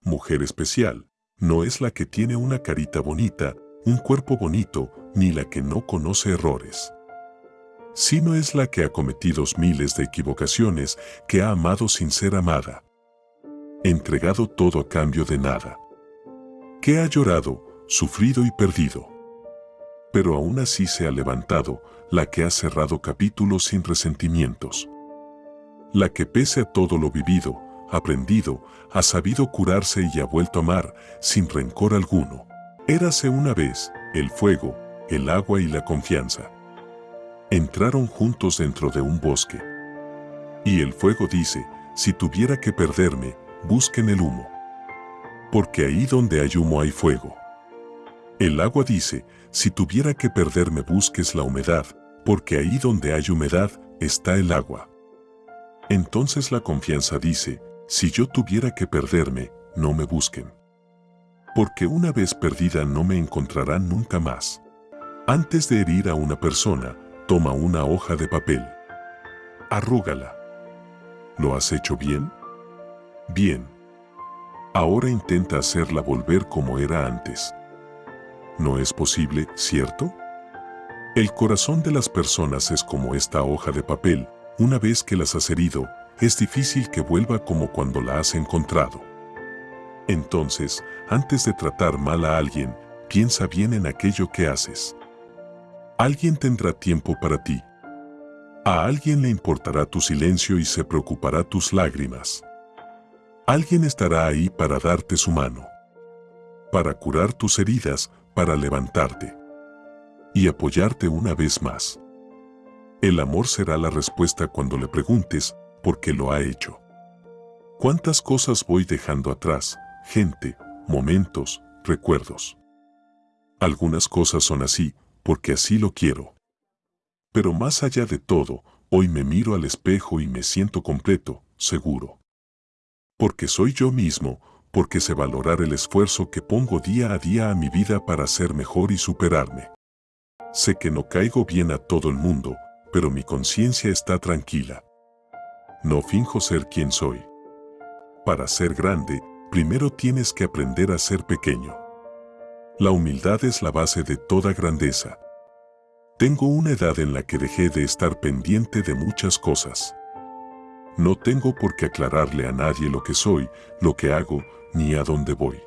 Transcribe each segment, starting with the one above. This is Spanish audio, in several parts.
mujer especial, no es la que tiene una carita bonita, un cuerpo bonito, ni la que no conoce errores. Sino es la que ha cometido miles de equivocaciones, que ha amado sin ser amada. Entregado todo a cambio de nada. Que ha llorado, sufrido y perdido. Pero aún así se ha levantado, la que ha cerrado capítulos sin resentimientos. La que pese a todo lo vivido, aprendido, ha sabido curarse y ha vuelto a amar sin rencor alguno. Érase una vez el fuego, el agua y la confianza. Entraron juntos dentro de un bosque. Y el fuego dice, si tuviera que perderme, busquen el humo. Porque ahí donde hay humo hay fuego. El agua dice, si tuviera que perderme busques la humedad, porque ahí donde hay humedad está el agua. Entonces la confianza dice, si yo tuviera que perderme, no me busquen. Porque una vez perdida no me encontrarán nunca más. Antes de herir a una persona, toma una hoja de papel. Arrúgala. ¿Lo has hecho bien? Bien. Ahora intenta hacerla volver como era antes. No es posible, ¿cierto? El corazón de las personas es como esta hoja de papel, una vez que las has herido, es difícil que vuelva como cuando la has encontrado. Entonces, antes de tratar mal a alguien, piensa bien en aquello que haces. Alguien tendrá tiempo para ti. A alguien le importará tu silencio y se preocupará tus lágrimas. Alguien estará ahí para darte su mano. Para curar tus heridas, para levantarte. Y apoyarte una vez más. El amor será la respuesta cuando le preguntes, porque lo ha hecho. ¿Cuántas cosas voy dejando atrás? Gente, momentos, recuerdos. Algunas cosas son así, porque así lo quiero. Pero más allá de todo, hoy me miro al espejo y me siento completo, seguro. Porque soy yo mismo, porque sé valorar el esfuerzo que pongo día a día a mi vida para ser mejor y superarme. Sé que no caigo bien a todo el mundo, pero mi conciencia está tranquila. No finjo ser quien soy. Para ser grande, primero tienes que aprender a ser pequeño. La humildad es la base de toda grandeza. Tengo una edad en la que dejé de estar pendiente de muchas cosas. No tengo por qué aclararle a nadie lo que soy, lo que hago, ni a dónde voy.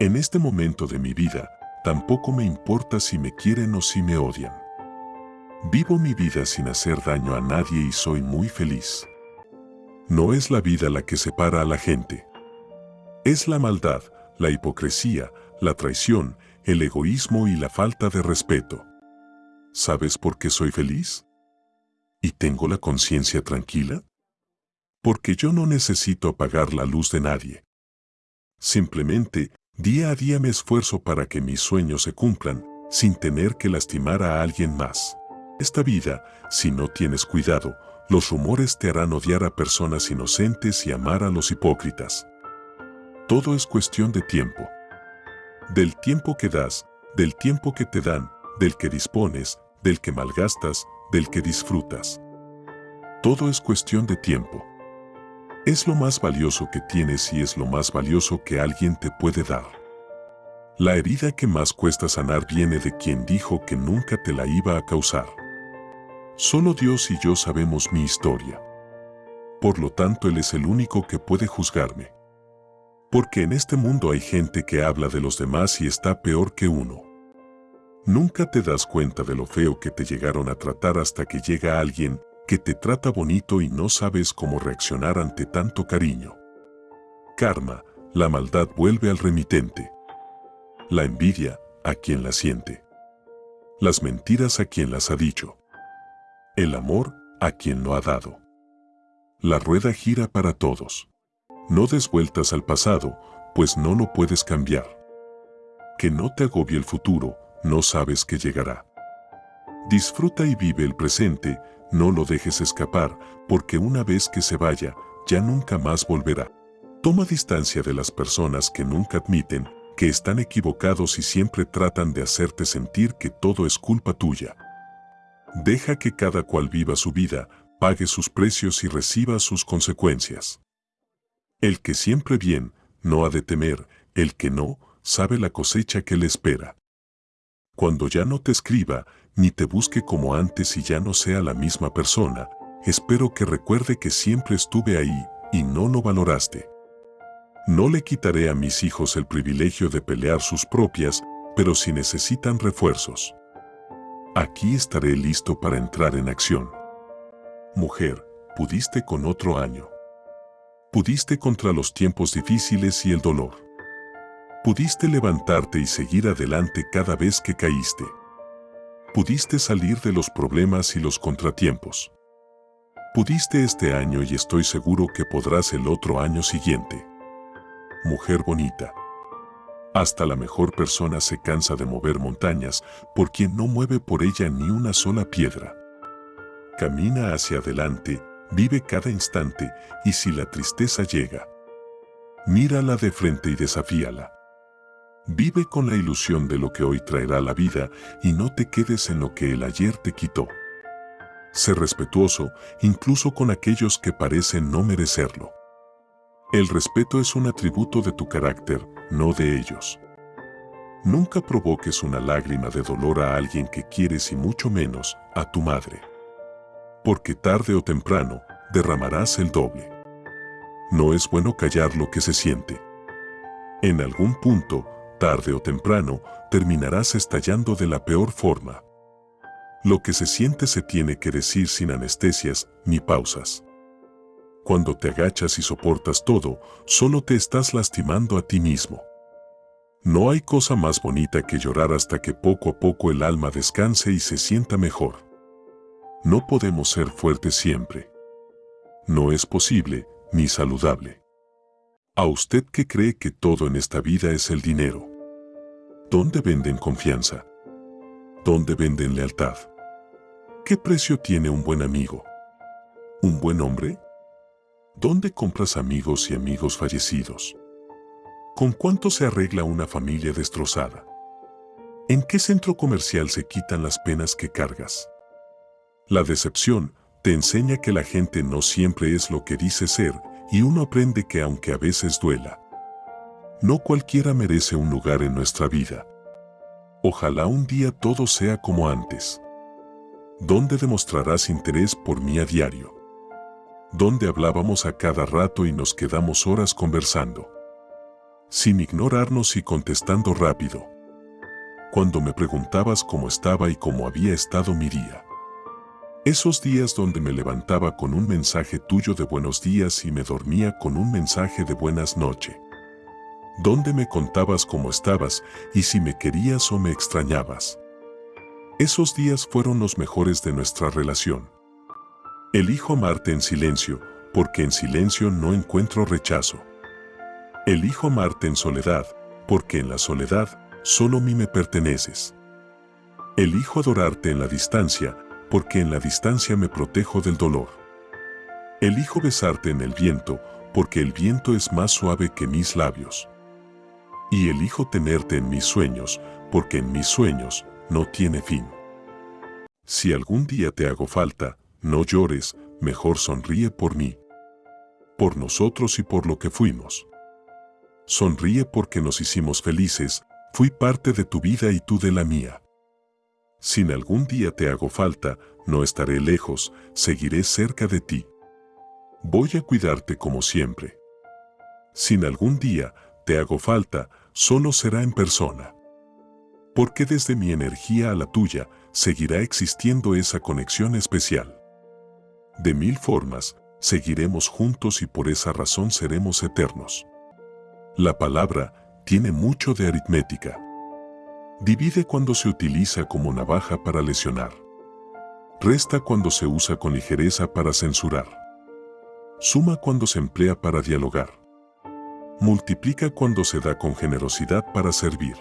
En este momento de mi vida, tampoco me importa si me quieren o si me odian. Vivo mi vida sin hacer daño a nadie y soy muy feliz. No es la vida la que separa a la gente. Es la maldad, la hipocresía, la traición, el egoísmo y la falta de respeto. ¿Sabes por qué soy feliz? ¿Y tengo la conciencia tranquila? Porque yo no necesito apagar la luz de nadie. Simplemente, día a día me esfuerzo para que mis sueños se cumplan, sin tener que lastimar a alguien más. Esta vida, si no tienes cuidado, los rumores te harán odiar a personas inocentes y amar a los hipócritas. Todo es cuestión de tiempo. Del tiempo que das, del tiempo que te dan, del que dispones, del que malgastas, del que disfrutas. Todo es cuestión de tiempo. Es lo más valioso que tienes y es lo más valioso que alguien te puede dar. La herida que más cuesta sanar viene de quien dijo que nunca te la iba a causar. Solo Dios y yo sabemos mi historia. Por lo tanto, Él es el único que puede juzgarme. Porque en este mundo hay gente que habla de los demás y está peor que uno. Nunca te das cuenta de lo feo que te llegaron a tratar hasta que llega alguien que te trata bonito y no sabes cómo reaccionar ante tanto cariño. Karma, la maldad vuelve al remitente. La envidia, a quien la siente. Las mentiras a quien las ha dicho. El amor a quien lo ha dado. La rueda gira para todos. No des vueltas al pasado, pues no lo puedes cambiar. Que no te agobie el futuro, no sabes que llegará. Disfruta y vive el presente, no lo dejes escapar, porque una vez que se vaya, ya nunca más volverá. Toma distancia de las personas que nunca admiten que están equivocados y siempre tratan de hacerte sentir que todo es culpa tuya. Deja que cada cual viva su vida, pague sus precios y reciba sus consecuencias. El que siempre bien, no ha de temer, el que no, sabe la cosecha que le espera. Cuando ya no te escriba, ni te busque como antes y ya no sea la misma persona, espero que recuerde que siempre estuve ahí y no lo valoraste. No le quitaré a mis hijos el privilegio de pelear sus propias, pero si necesitan refuerzos. Aquí estaré listo para entrar en acción. Mujer, pudiste con otro año. Pudiste contra los tiempos difíciles y el dolor. Pudiste levantarte y seguir adelante cada vez que caíste. Pudiste salir de los problemas y los contratiempos. Pudiste este año y estoy seguro que podrás el otro año siguiente. Mujer bonita. Hasta la mejor persona se cansa de mover montañas por quien no mueve por ella ni una sola piedra. Camina hacia adelante, vive cada instante y si la tristeza llega, mírala de frente y desafíala. Vive con la ilusión de lo que hoy traerá la vida y no te quedes en lo que el ayer te quitó. Sé respetuoso incluso con aquellos que parecen no merecerlo. El respeto es un atributo de tu carácter, no de ellos. Nunca provoques una lágrima de dolor a alguien que quieres y mucho menos a tu madre. Porque tarde o temprano derramarás el doble. No es bueno callar lo que se siente. En algún punto, tarde o temprano, terminarás estallando de la peor forma. Lo que se siente se tiene que decir sin anestesias ni pausas. Cuando te agachas y soportas todo, solo te estás lastimando a ti mismo. No hay cosa más bonita que llorar hasta que poco a poco el alma descanse y se sienta mejor. No podemos ser fuertes siempre. No es posible, ni saludable. ¿A usted que cree que todo en esta vida es el dinero? ¿Dónde venden confianza? ¿Dónde venden lealtad? ¿Qué precio tiene un buen amigo? ¿Un buen hombre? ¿Dónde compras amigos y amigos fallecidos? ¿Con cuánto se arregla una familia destrozada? ¿En qué centro comercial se quitan las penas que cargas? La decepción te enseña que la gente no siempre es lo que dice ser y uno aprende que aunque a veces duela, no cualquiera merece un lugar en nuestra vida. Ojalá un día todo sea como antes. ¿Dónde demostrarás interés por mí a diario? ¿Dónde hablábamos a cada rato y nos quedamos horas conversando? Sin ignorarnos y contestando rápido. Cuando me preguntabas cómo estaba y cómo había estado mi día. Esos días donde me levantaba con un mensaje tuyo de buenos días y me dormía con un mensaje de buenas noches donde me contabas cómo estabas y si me querías o me extrañabas. Esos días fueron los mejores de nuestra relación. Elijo amarte en silencio, porque en silencio no encuentro rechazo. Elijo amarte en soledad, porque en la soledad solo a mí me perteneces. Elijo adorarte en la distancia, porque en la distancia me protejo del dolor. Elijo besarte en el viento, porque el viento es más suave que mis labios y elijo tenerte en mis sueños, porque en mis sueños no tiene fin. Si algún día te hago falta, no llores, mejor sonríe por mí. Por nosotros y por lo que fuimos. Sonríe porque nos hicimos felices, fui parte de tu vida y tú de la mía. Si algún día te hago falta, no estaré lejos, seguiré cerca de ti. Voy a cuidarte como siempre. Sin algún día te hago falta, solo será en persona. Porque desde mi energía a la tuya seguirá existiendo esa conexión especial. De mil formas, seguiremos juntos y por esa razón seremos eternos. La palabra tiene mucho de aritmética. Divide cuando se utiliza como navaja para lesionar. Resta cuando se usa con ligereza para censurar. Suma cuando se emplea para dialogar multiplica cuando se da con generosidad para servir.